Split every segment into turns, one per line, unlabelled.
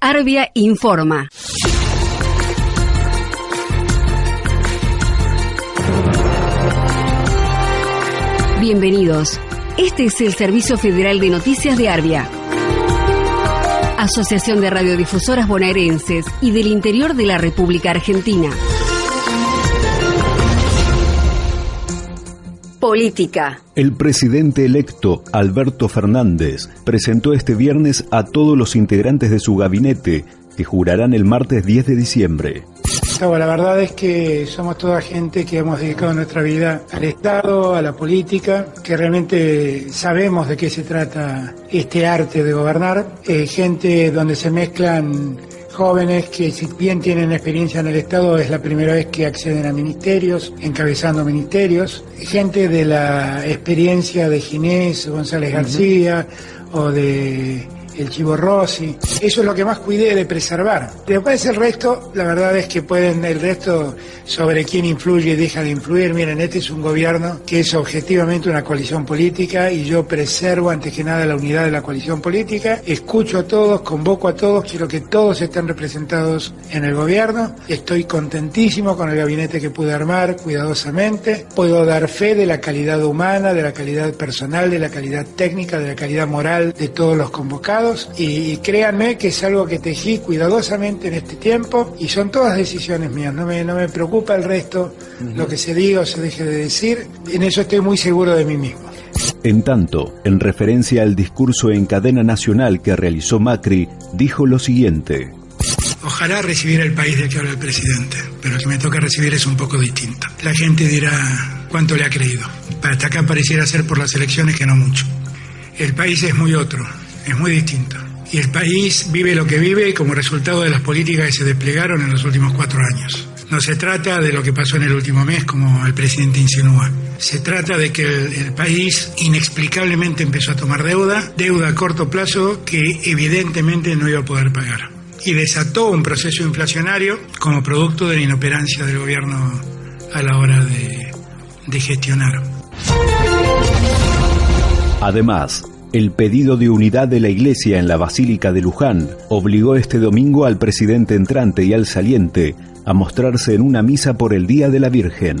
Arbia informa. Bienvenidos. Este es el Servicio Federal de Noticias de Arbia. Asociación de Radiodifusoras Bonaerenses y del Interior de la República Argentina. Política.
El presidente electo, Alberto Fernández, presentó este viernes a todos los integrantes de su gabinete, que jurarán el martes 10 de diciembre.
la verdad es que somos toda gente que hemos dedicado nuestra vida al Estado, a la política, que realmente sabemos de qué se trata este arte de gobernar. Eh, gente donde se mezclan jóvenes que si bien tienen experiencia en el Estado es la primera vez que acceden a ministerios, encabezando ministerios, gente de la experiencia de Ginés González García o de el chivo rossi. Eso es lo que más cuidé de preservar. Después el resto, la verdad es que pueden, el resto sobre quién influye y deja de influir. Miren, este es un gobierno que es objetivamente una coalición política y yo preservo antes que nada la unidad de la coalición política. Escucho a todos, convoco a todos, quiero que todos estén representados en el gobierno. Estoy contentísimo con el gabinete que pude armar cuidadosamente. Puedo dar fe de la calidad humana, de la calidad personal, de la calidad técnica, de la calidad moral de todos los convocados y créanme que es algo que tejí cuidadosamente en este tiempo y son todas decisiones mías, no me, no me preocupa el resto, lo que se diga o se deje de decir, en eso estoy muy seguro de mí mismo.
En tanto, en referencia al discurso en cadena nacional que realizó Macri, dijo lo siguiente.
Ojalá recibir el país del que habla el presidente, pero que me toca recibir es un poco distinto. La gente dirá cuánto le ha creído. Hasta acá pareciera ser por las elecciones que no mucho. El país es muy otro, es muy distinto. Y el país vive lo que vive como resultado de las políticas que se desplegaron en los últimos cuatro años. No se trata de lo que pasó en el último mes, como el presidente insinúa. Se trata de que el, país inexplicablemente empezó a tomar deuda, deuda a corto plazo que evidentemente no iba a poder pagar. Y desató un proceso inflacionario como producto de la inoperancia del gobierno a la hora de, de gestionar.
Además, el pedido de unidad de la Iglesia en la Basílica de Luján obligó este domingo al presidente entrante y al saliente a mostrarse en una misa por el Día de la Virgen.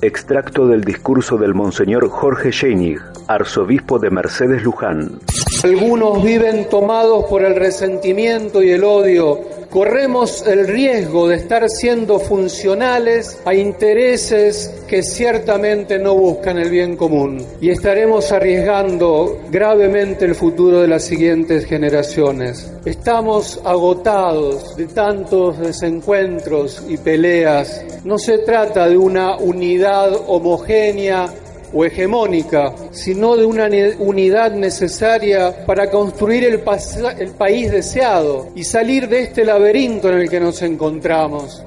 Extracto del discurso del Monseñor Jorge Schenig, arzobispo de Mercedes Luján.
Algunos viven tomados por el resentimiento y el odio corremos el riesgo de estar siendo funcionales a intereses que ciertamente no buscan el bien común y estaremos arriesgando gravemente el futuro de las siguientes generaciones. Estamos agotados de tantos desencuentros y peleas. No se trata de una unidad homogénea o hegemónica, sino de una unidad necesaria para construir el, el país deseado y salir de este laberinto en el que nos encontramos.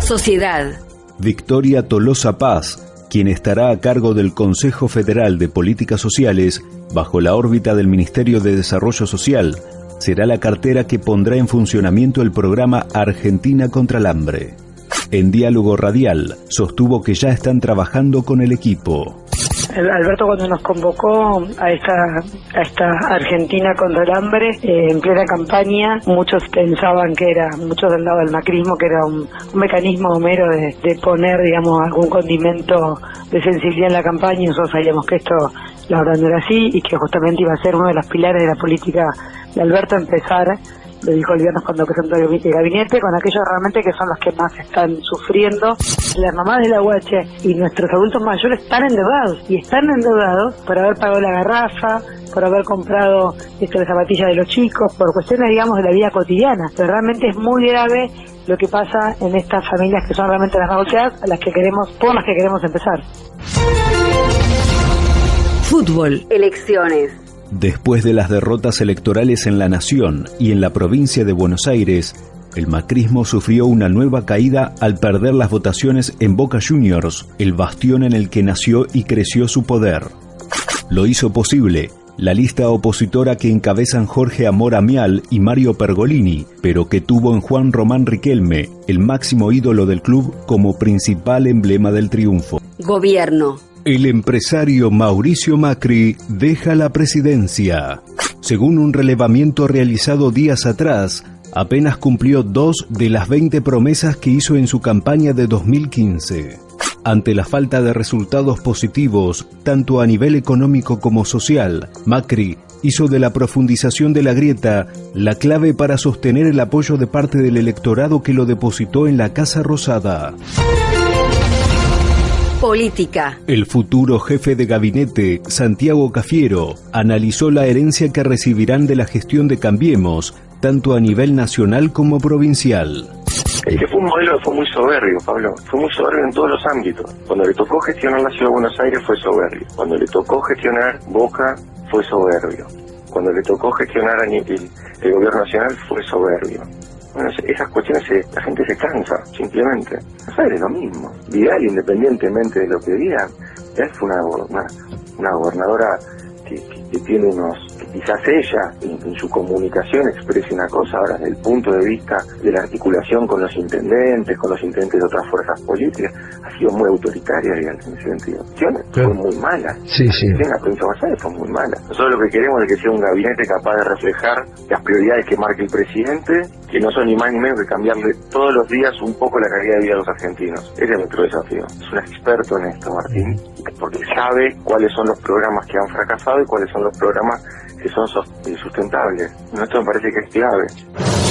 Sociedad.
Victoria Tolosa Paz, quien estará a cargo del Consejo Federal de Políticas Sociales bajo la órbita del Ministerio de Desarrollo Social, será la cartera que pondrá en funcionamiento el programa Argentina contra el Hambre. En diálogo radial, sostuvo que ya están trabajando con el equipo.
Alberto cuando nos convocó a esta, a esta Argentina contra el hambre, eh, en plena campaña, muchos pensaban que era, muchos del lado del macrismo, que era un, mecanismo mero de, poner, digamos, algún condimento de sensibilidad en la campaña nosotros sabíamos que esto la verdad no era así y que justamente iba a ser uno de los pilares de la política de Alberto empezar lo dijo el viernes cuando presentó el gabinete, con aquellos realmente que son los que más están sufriendo. Las mamás de la UH y nuestros adultos mayores están endeudados y están endeudados por haber pagado la garrafa, por haber comprado esto de zapatillas de los chicos, por cuestiones, digamos, de la vida cotidiana. Pero realmente es muy grave lo que pasa en estas familias que son realmente las más a las que queremos, por las que queremos empezar.
Fútbol, elecciones.
Después de las derrotas electorales en la Nación y en la provincia de Buenos Aires, el macrismo sufrió una nueva caída al perder las votaciones en Boca Juniors, el bastión en el que nació y creció su poder. Lo hizo posible la lista opositora que encabezan Jorge Amor Amial y Mario Pergolini, pero que tuvo en Juan Román Riquelme, el máximo ídolo del club, como principal emblema del triunfo.
Gobierno.
El empresario Mauricio Macri deja la presidencia. Según un relevamiento realizado días atrás, apenas cumplió dos de las 20 promesas que hizo en su campaña de 2015. Ante la falta de resultados positivos, tanto a nivel económico como social, Macri hizo de la profundización de la grieta la clave para sostener el apoyo de parte del electorado que lo depositó en la Casa Rosada.
Política.
El futuro jefe de gabinete, Santiago Cafiero, analizó la herencia que recibirán de la gestión de Cambiemos, tanto a nivel nacional como provincial.
El que fue un modelo fue muy soberbio, Pablo. Fue muy soberbio en todos los ámbitos. Cuando le tocó gestionar la ciudad de Buenos Aires fue soberbio. Cuando le tocó gestionar Boca fue soberbio. Cuando le tocó gestionar a el, el gobierno nacional fue soberbio. Bueno, esas cuestiones la gente se cansa, simplemente. Aires es lo mismo. Vidal, independientemente de lo que diga, es una, una, una gobernadora que, que, tiene unos, que quizás ella en, su comunicación exprese una cosa ahora desde el punto de vista de la articulación con los intendentes, con los intendentes de otras fuerzas políticas, sido muy autoritaria en ese sentido. Fue muy mala.
Sí, sí.
La provincia de fue muy mala. Nosotros lo que queremos es que sea un gabinete capaz de reflejar las prioridades que marque el presidente, que no son ni más ni menos que cambiarle todos los días un poco la calidad de vida a los argentinos. Ese es nuestro desafío. Es un experto en esto, Martín, porque sabe cuáles son los programas que han fracasado y cuáles son los programas que son sustentables. Esto me parece que es clave.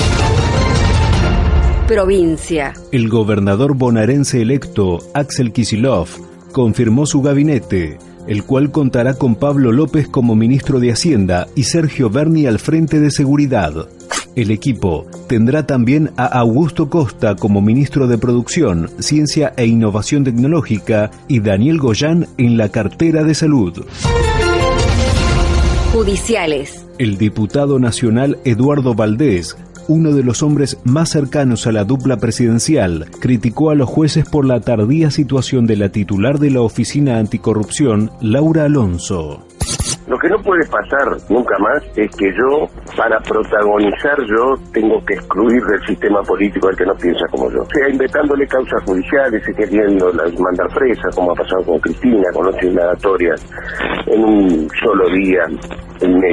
Provincia.
El gobernador bonaerense electo, Axel Kisilov, confirmó su gabinete, el cual contará con Pablo López como ministro de Hacienda y Sergio Berni al frente de Seguridad. El equipo tendrá también a Augusto Costa como ministro de Producción, Ciencia e Innovación Tecnológica y Daniel Goyán en la cartera de Salud.
Judiciales.
El diputado nacional Eduardo Valdés uno de los hombres más cercanos a la dupla presidencial, criticó a los jueces por la tardía situación de la titular de la Oficina Anticorrupción, Laura Alonso.
Lo que no puede pasar nunca más es que yo, para protagonizar yo, tengo que excluir del sistema político al que no piensa como yo. O sea, inventándole causas judiciales y queriendo mandar presa, como ha pasado con Cristina, con otras indagatorias, en un solo día,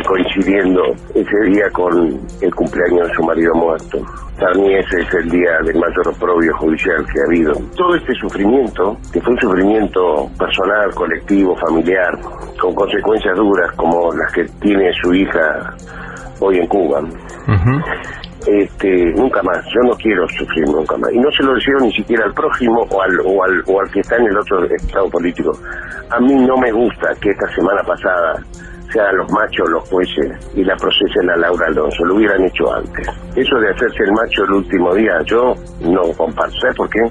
coincidiendo ese día con el cumpleaños de su marido muerto. Para mí ese es el día del mayor oprobio judicial que ha habido. Todo este sufrimiento, que fue un sufrimiento personal, colectivo, familiar, con consecuencias duras como las que tiene su hija hoy en Cuba. Este, nunca más, yo no quiero sufrir nunca más. Y no se lo deseo ni siquiera al prójimo o al, o al, o al que está en el otro estado político. A mí no me gusta que esta semana pasada sean los machos los jueces y la procesen a Laura Alonso, lo hubieran hecho antes. Eso de hacerse el macho el último día, yo no comparto. ¿Sabes por qué?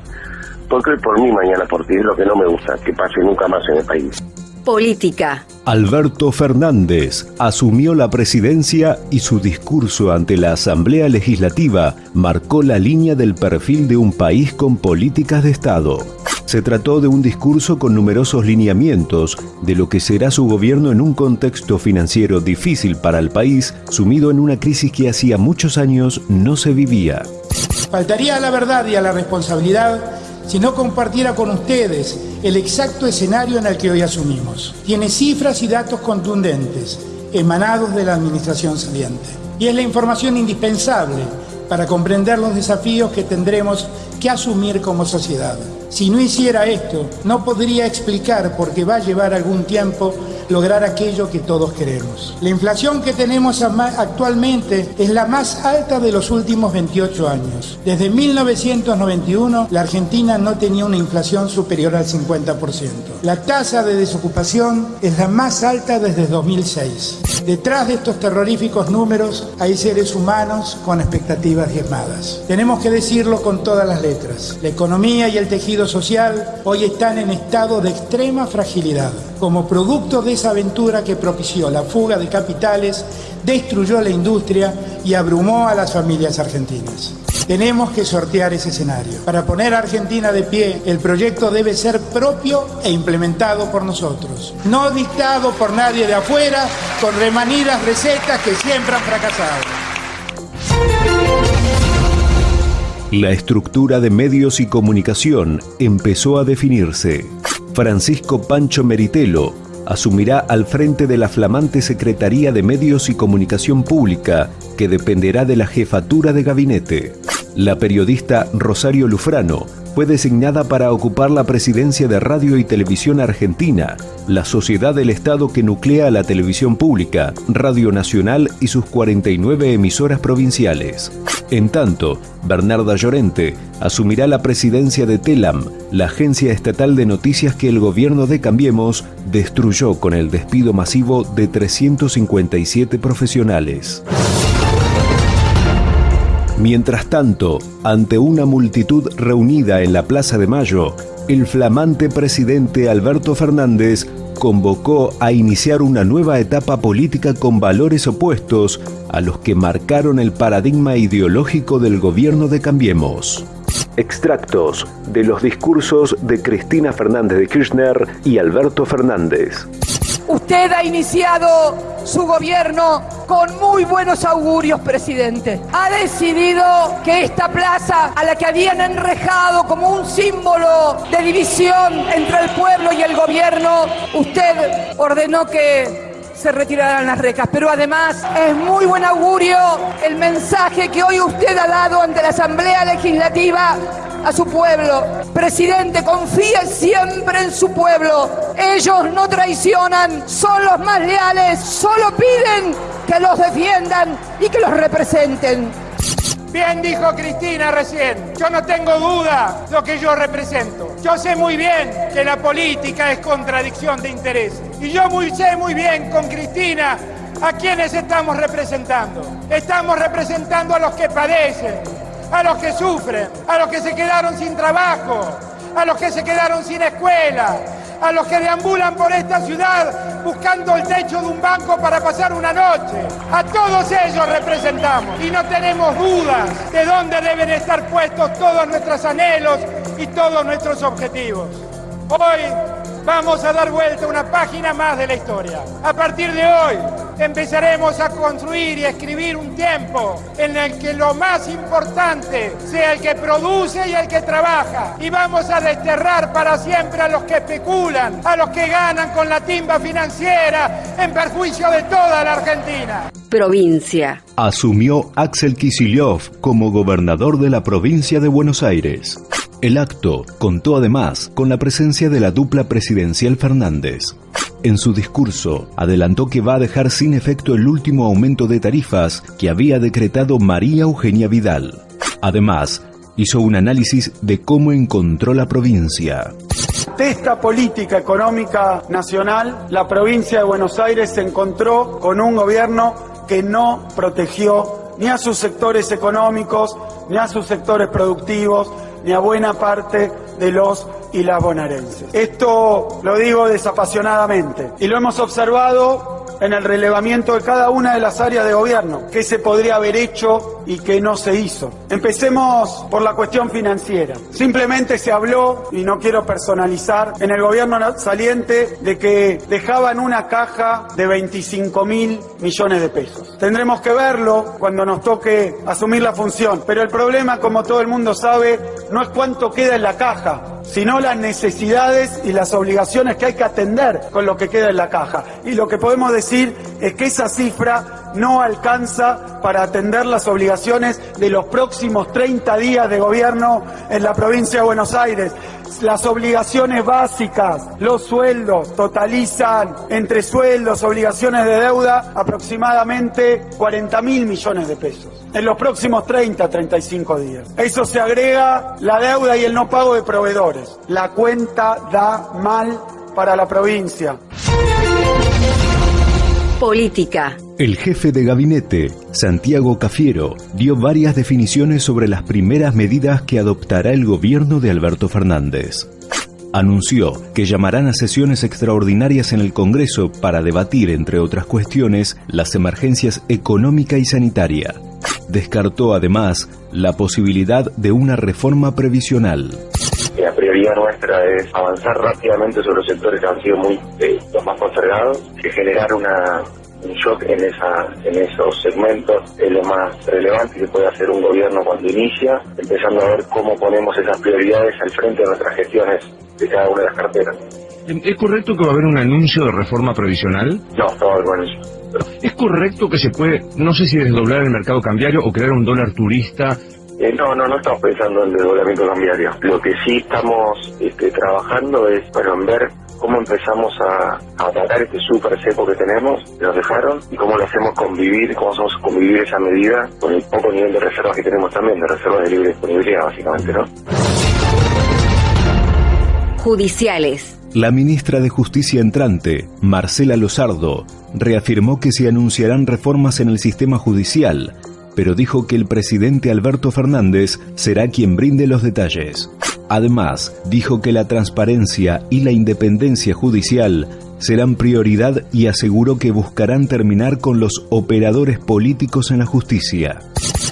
Porque hoy por mí, mañana por ti, es lo que no me gusta, que pase nunca más en el país.
Política.
Alberto Fernández asumió la presidencia y su discurso ante la Asamblea Legislativa marcó la línea del perfil de un país con políticas de Estado. Se trató de un discurso con numerosos lineamientos de lo que será su gobierno en un contexto financiero difícil para el país, sumido en una crisis que hacía muchos años no se vivía.
Faltaría a la verdad y a la responsabilidad si no compartiera con ustedes el exacto escenario en el que hoy asumimos. Tiene cifras y datos contundentes emanados de la administración saliente. Y es la información indispensable para comprender los desafíos que tendremos que asumir como sociedad. Si no hiciera esto, no podría explicar por qué va a llevar algún tiempo lograr aquello que todos queremos. La inflación que tenemos actualmente es la más alta de los últimos 28 años. Desde 1991, la Argentina no tenía una inflación superior al 50%. La tasa de desocupación es la más alta desde 2006. Detrás de estos terroríficos números hay seres humanos con expectativas diezmadas. Tenemos que decirlo con todas las letras. La economía y el tejido social hoy están en estado de extrema fragilidad. Como producto de esa aventura que propició la fuga de capitales, destruyó la industria y abrumó a las familias argentinas. Tenemos que sortear ese escenario. Para poner a Argentina de pie, el proyecto debe ser propio e implementado por nosotros, no dictado por nadie de afuera con remanidas recetas que siempre han fracasado.
La estructura de medios y comunicación empezó a definirse. Francisco Pancho Meritelo asumirá al frente de la flamante Secretaría de Medios y Comunicación Pública, que dependerá de la jefatura de gabinete. La periodista Rosario Lufrano fue designada para ocupar la presidencia de Radio y Televisión Argentina, la sociedad del Estado que nuclea la televisión pública, Radio Nacional y sus 49 emisoras provinciales. En tanto, Bernarda Llorente asumirá la presidencia de TELAM, la agencia estatal de noticias que el gobierno de Cambiemos destruyó con el despido masivo de 357 profesionales. Mientras tanto, ante una multitud reunida en la Plaza de Mayo, el flamante presidente Alberto Fernández convocó a iniciar una nueva etapa política con valores opuestos a los que marcaron el paradigma ideológico del gobierno de Cambiemos. Extractos de los discursos de Cristina Fernández de Kirchner y Alberto Fernández.
Usted ha iniciado su gobierno con muy buenos augurios, presidente. Ha decidido que esta plaza, a la que habían enrejado como un símbolo de división entre el pueblo y el gobierno, usted ordenó que se retiraran las recas. Pero además es muy buen augurio el mensaje que hoy usted ha dado ante la Asamblea Legislativa a su pueblo. Presidente, confíe siempre en su pueblo. Ellos no traicionan, son los más leales, solo piden que los defiendan y que los representen.
Bien dijo Cristina recién, yo no tengo duda lo que yo represento. Yo sé muy bien que la política es contradicción de intereses. Y yo muy, sé muy bien con Cristina a quienes estamos representando. Estamos representando a los que padecen, a los que sufren, a los que se quedaron sin trabajo, a los que se quedaron sin escuela, a los que deambulan por esta ciudad buscando el techo de un banco para pasar una noche. A todos ellos representamos y no tenemos dudas de dónde deben estar puestos todos nuestros anhelos y todos nuestros objetivos. Hoy vamos a dar vuelta una página más de la historia. A partir de hoy empezaremos a construir y a escribir un tiempo en el que lo más importante sea el que produce y el que trabaja. Y vamos a desterrar para siempre a los que especulan, a los que ganan con la timba financiera en perjuicio de toda la Argentina.
Provincia.
Asumió Axel Kicillof como gobernador de la provincia de Buenos Aires. El acto contó además con la presencia de la dupla presidencial Fernández. En su discurso, adelantó que va a dejar sin efecto el último aumento de tarifas que había decretado María Eugenia Vidal. Además, hizo un análisis de cómo encontró la provincia.
De esta política económica nacional, la provincia de Buenos Aires se encontró con un gobierno que no protegió ni a sus sectores económicos, ni a sus sectores productivos, ni a buena parte de los y las bonaerenses. Esto lo digo desapasionadamente y lo hemos observado en el relevamiento de cada una de las áreas de gobierno, qué se podría haber hecho y qué no se hizo. Empecemos por la cuestión financiera. Simplemente se habló, y no quiero personalizar, en el gobierno saliente de que dejaban una caja de 25 mil millones de pesos. Tendremos que verlo cuando nos toque asumir la función, pero el problema, como todo el mundo sabe, no es cuánto queda en la caja, sino las necesidades y las obligaciones que hay que atender con lo que queda en la caja. Y lo que podemos decir es que esa cifra no alcanza para atender las obligaciones de los próximos 30 días de gobierno en la provincia de Buenos Aires. Las obligaciones básicas, los sueldos, totalizan entre sueldos, obligaciones de deuda, aproximadamente 40 mil millones de pesos en los próximos 30, 35 días. Eso se agrega la deuda y el no pago de proveedores. La cuenta da mal para la provincia.
Política.
El jefe de gabinete, Santiago Cafiero, dio varias definiciones sobre las primeras medidas que adoptará el gobierno de Alberto Fernández. Anunció que llamarán a sesiones extraordinarias en el Congreso para debatir, entre otras cuestiones, las emergencias económica y sanitaria. Descartó además la posibilidad de una reforma previsional.
Prioridad nuestra es avanzar rápidamente sobre los sectores que han sido muy eh, los más postergados, que generar una, un shock en esa en esos segmentos es lo más relevante que puede hacer un gobierno cuando inicia, empezando a ver cómo ponemos esas prioridades al frente de nuestras gestiones
de cada una de las carteras.
¿Es correcto que va a haber un anuncio de reforma provisional?
No, no, bueno,
¿Es correcto que se puede, no sé si desdoblar el mercado cambiario o crear un dólar turista
eh, no, no, no estamos pensando en desdoblamiento cambiario. Lo que sí estamos este, trabajando es, bueno, en ver cómo empezamos a, a este súper seco que tenemos, que nos dejaron, y cómo lo hacemos convivir, cómo hacemos convivir esa medida con el poco nivel de reservas que tenemos también, de reservas de libre disponibilidad, básicamente, ¿no?
Judiciales.
La ministra de Justicia entrante, Marcela Lozardo, reafirmó que se anunciarán reformas en el sistema judicial pero dijo que el presidente Alberto Fernández será quien brinde los detalles. Además, dijo que la transparencia y la independencia judicial serán prioridad y aseguró que buscarán terminar con los operadores políticos en la justicia.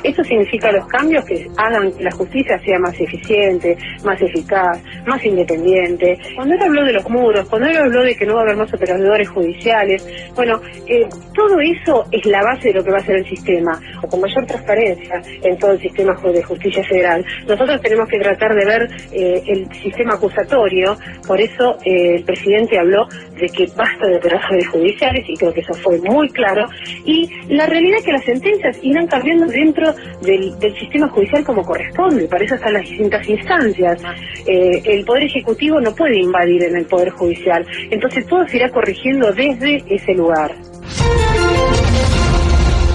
Eso significa los cambios que hagan que la justicia sea más eficiente, más eficaz, más independiente. Cuando él habló de los muros, cuando él habló de que no va a haber más operadores judiciales, bueno, eh, todo eso es la base de lo que va a ser el sistema. O con mayor transparencia en todo el sistema de justicia federal. Nosotros tenemos que tratar de ver eh, el sistema acusatorio, por eso eh, el presidente habló de que basta de operadores judiciales y creo que eso fue muy claro. Y la realidad es que las sentencias irán cambiando dentro del, sistema judicial como corresponde, para eso están las distintas instancias. Eh, el Poder Ejecutivo no puede invadir en el Poder Judicial, entonces todo se irá corrigiendo desde ese lugar.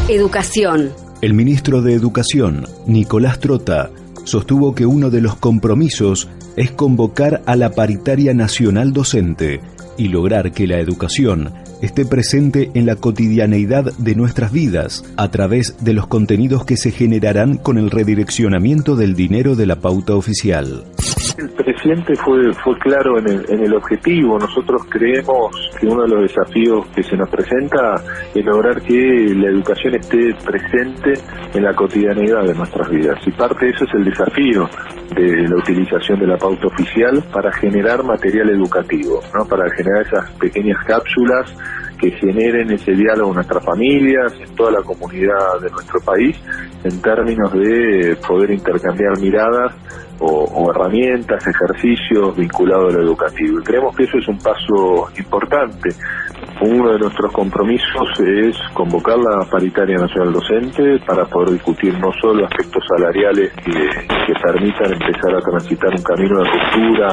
Educación.
El ministro de Educación, Nicolás Trota, sostuvo que uno de los compromisos es convocar a la paritaria nacional docente y lograr que la educación esté presente en la cotidianeidad de nuestras vidas a través de los contenidos que se generarán con el redireccionamiento del dinero de la pauta oficial.
El presidente fue, fue claro en el, en el objetivo. Nosotros creemos que uno de los desafíos que se nos presenta es lograr que la educación esté presente en la cotidianeidad de nuestras vidas. Y parte de eso es el desafío de la utilización de la pauta oficial para generar material educativo, ¿no? para generar esas pequeñas cápsulas que generen ese diálogo en nuestras familias, en toda la comunidad de nuestro país, en términos de poder intercambiar miradas o, herramientas, ejercicios vinculados a lo educativo. Y creemos que eso es un paso importante. Uno de nuestros compromisos es convocar la paritaria nacional docente para poder discutir no solo aspectos salariales que, que permitan empezar a transitar un camino de ruptura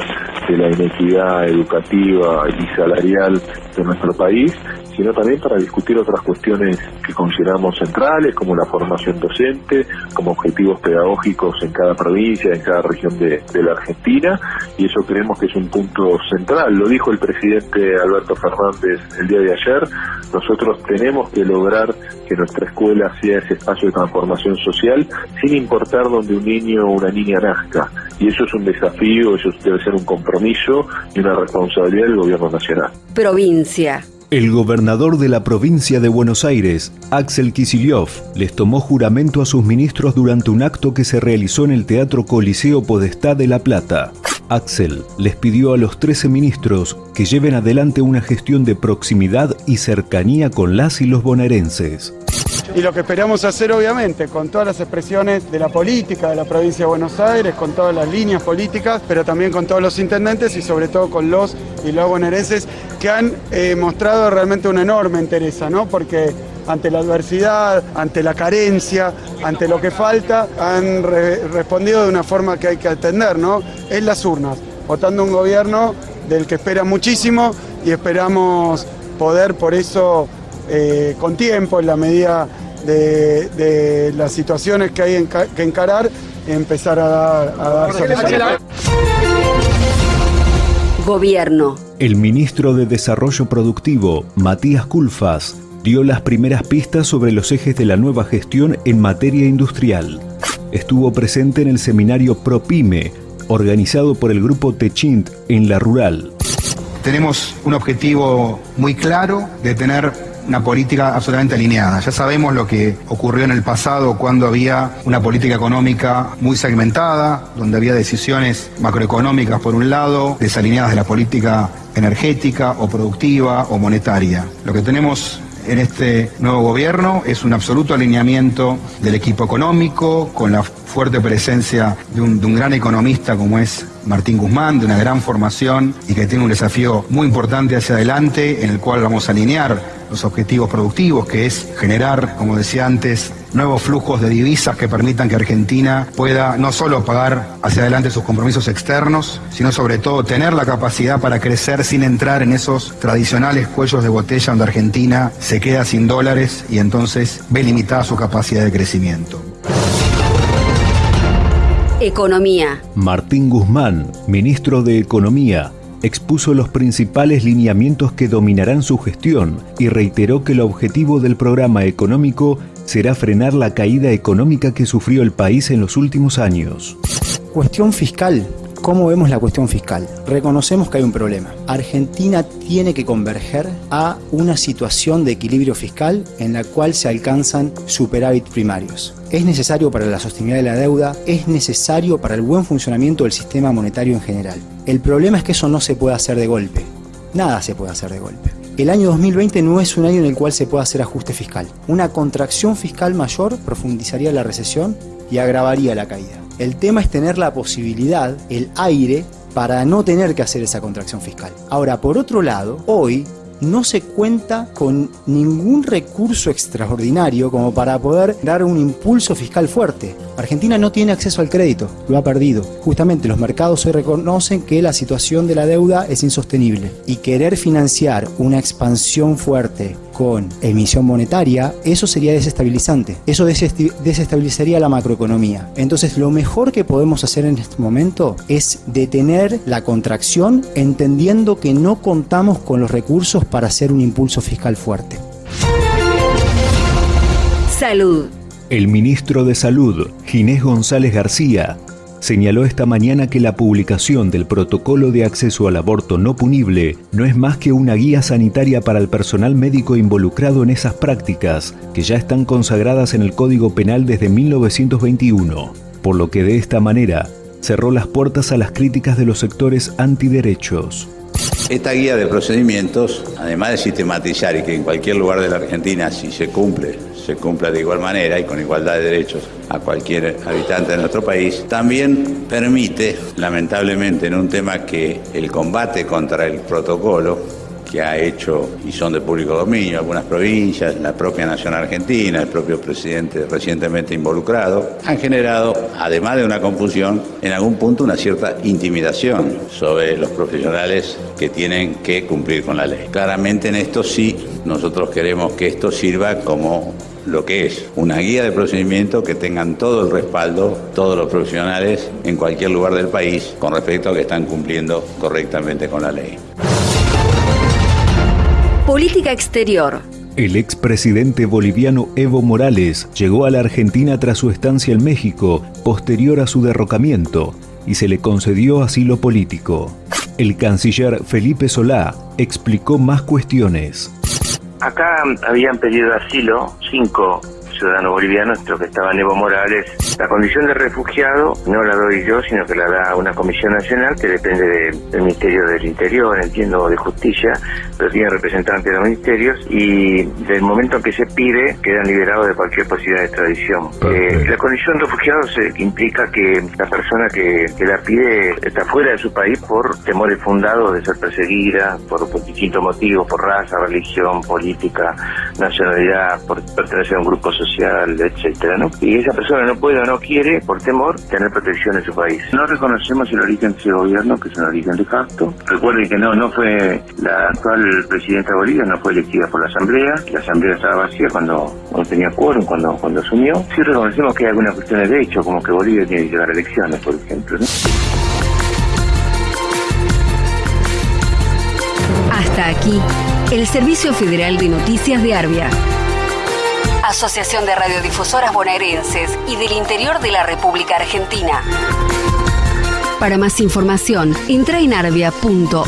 de la inequidad educativa y salarial de nuestro país, sino también para discutir otras cuestiones que consideramos centrales, como la formación docente, como objetivos pedagógicos en cada provincia, en cada región de, la Argentina, y eso creemos que es un punto central. Lo dijo el presidente Alberto Fernández el día de ayer, nosotros tenemos que lograr que nuestra escuela sea ese espacio de transformación social, sin importar donde un niño o una niña nazca. Y eso es un desafío, eso debe ser un compromiso y una responsabilidad del gobierno nacional.
Provincia.
El gobernador de la provincia de Buenos Aires, Axel Kicillof, les tomó juramento a sus ministros durante un acto que se realizó en el Teatro Coliseo Podestá de La Plata. Axel les pidió a los 13 ministros que lleven adelante una gestión de proximidad y cercanía con las y los bonaerenses
y lo que esperamos hacer obviamente con todas las expresiones de la política de la provincia de Buenos Aires, con todas las líneas políticas, pero también con todos los intendentes y sobre todo con los y los bonaerenses que han eh, mostrado realmente una enorme interés, ¿no? Porque ante la adversidad, ante la carencia, ante lo que falta, han respondido de una forma que hay que atender, ¿no? Es las urnas, votando un gobierno del que espera muchísimo y esperamos poder por eso eh, con tiempo, en la medida de, las situaciones que hay que encarar, empezar a dar, a dar soluciones.
Gobierno.
El ministro de Desarrollo Productivo, Matías Culfas, dio las primeras pistas sobre los ejes de la nueva gestión en materia industrial. Estuvo presente en el seminario ProPyme, organizado por el grupo Techint en la Rural.
Tenemos un objetivo muy claro de tener una política absolutamente alineada. Ya sabemos lo que ocurrió en el pasado cuando había una política económica muy segmentada, donde había decisiones macroeconómicas por un lado, desalineadas de la política energética o productiva o monetaria. Lo que tenemos en este nuevo gobierno es un absoluto alineamiento del equipo económico, con la fuerte presencia de un, de un gran economista como es Martín Guzmán, de una gran formación y que tiene un desafío muy importante hacia adelante, en el cual vamos a alinear los objetivos productivos, que es generar, como decía antes, nuevos flujos de divisas que permitan que Argentina pueda no solo pagar hacia adelante sus compromisos externos, sino sobre todo tener la capacidad para crecer sin entrar en esos tradicionales cuellos de botella donde Argentina se queda sin dólares y entonces ve limitada su capacidad de crecimiento.
Economía.
Martín Guzmán, ministro de Economía, expuso los principales lineamientos que dominarán su gestión y reiteró que el objetivo del programa económico será frenar la caída económica que sufrió el país en los últimos años.
Cuestión fiscal. ¿Cómo vemos la cuestión fiscal? Reconocemos que hay un problema. Argentina tiene que converger a una situación de equilibrio fiscal en la cual se alcanzan superávit primarios. Es necesario para la sostenibilidad de la deuda, es necesario para el buen funcionamiento del sistema monetario en general. El problema es que eso no se puede hacer de golpe. Nada se puede hacer de golpe. El año 2020 no es un año en el cual se pueda hacer ajuste fiscal. Una contracción fiscal mayor profundizaría la recesión y agravaría la caída. El tema es tener la posibilidad, el aire, para no tener que hacer esa contracción fiscal. Ahora, por otro lado, hoy no se cuenta con ningún recurso extraordinario como para poder dar un impulso fiscal fuerte. Argentina no tiene acceso al crédito, lo ha perdido. Justamente los mercados hoy reconocen que la situación de la deuda es insostenible y querer financiar una expansión fuerte con emisión monetaria, eso sería desestabilizante. Eso desestabilizaría la macroeconomía. Entonces lo mejor que podemos hacer en este momento es detener la contracción entendiendo que no contamos con los recursos para hacer un impulso fiscal fuerte.
Salud.
El ministro de Salud, Ginés González García, señaló esta mañana que la publicación del protocolo de acceso al aborto no punible no es más que una guía sanitaria para el personal médico involucrado en esas prácticas, que ya están consagradas en el Código Penal desde 1921, por lo que de esta manera cerró las puertas a las críticas de los sectores antiderechos.
Esta guía de procedimientos, además de sistematizar y que en cualquier lugar de la Argentina, si se cumple, se cumpla de igual manera y con igualdad de derechos a cualquier habitante de nuestro país, también permite, lamentablemente, en un tema que el combate contra el protocolo que ha hecho y son de público dominio algunas provincias, la propia Nación Argentina, el propio presidente recientemente involucrado, han generado, además de una confusión, en algún punto una cierta intimidación sobre los profesionales que tienen que cumplir con la ley. Claramente en esto sí, nosotros queremos que esto sirva como lo que es una guía de procedimiento que tengan todo el respaldo, todos los profesionales en cualquier lugar del país con respecto a que están cumpliendo correctamente con la ley.
Política exterior.
El expresidente boliviano Evo Morales llegó a la Argentina tras su estancia en México, posterior a su derrocamiento, y se le concedió asilo político. El canciller Felipe Solá explicó más cuestiones.
Acá habían pedido asilo cinco ciudadano boliviano, esto que estaba Evo Morales. La condición de refugiado no la doy yo, sino que la da una comisión nacional que depende del Ministerio del Interior, entiendo, de Justicia, pero tiene representantes de los ministerios y del momento en que se pide quedan liberados de cualquier posibilidad de extradición. Eh, la condición de refugiado se, implica que la persona que, la pide está fuera de su país por temores fundados de ser perseguida, por, por distintos motivos, por raza, religión, política, nacionalidad, por pertenecer a un grupo social etcétera, ¿no? Y esa persona no puede o no quiere, por temor, tener protección en su país. No reconocemos el origen de ese gobierno, que es un origen de facto. Recuerden que no, no fue la actual presidenta de Bolivia, no fue elegida por la Asamblea. La Asamblea estaba vacía cuando, no tenía quórum, cuando, cuando asumió. Sí reconocemos que hay algunas cuestiones de hecho, como que Bolivia tiene que llegar a elecciones, por ejemplo, ¿no?
Hasta aquí, el Servicio Federal de Noticias de Arbia. Asociación de Radiodifusoras Bonaerenses y del Interior de la República Argentina. Para más información, entra en arbia.org.ar.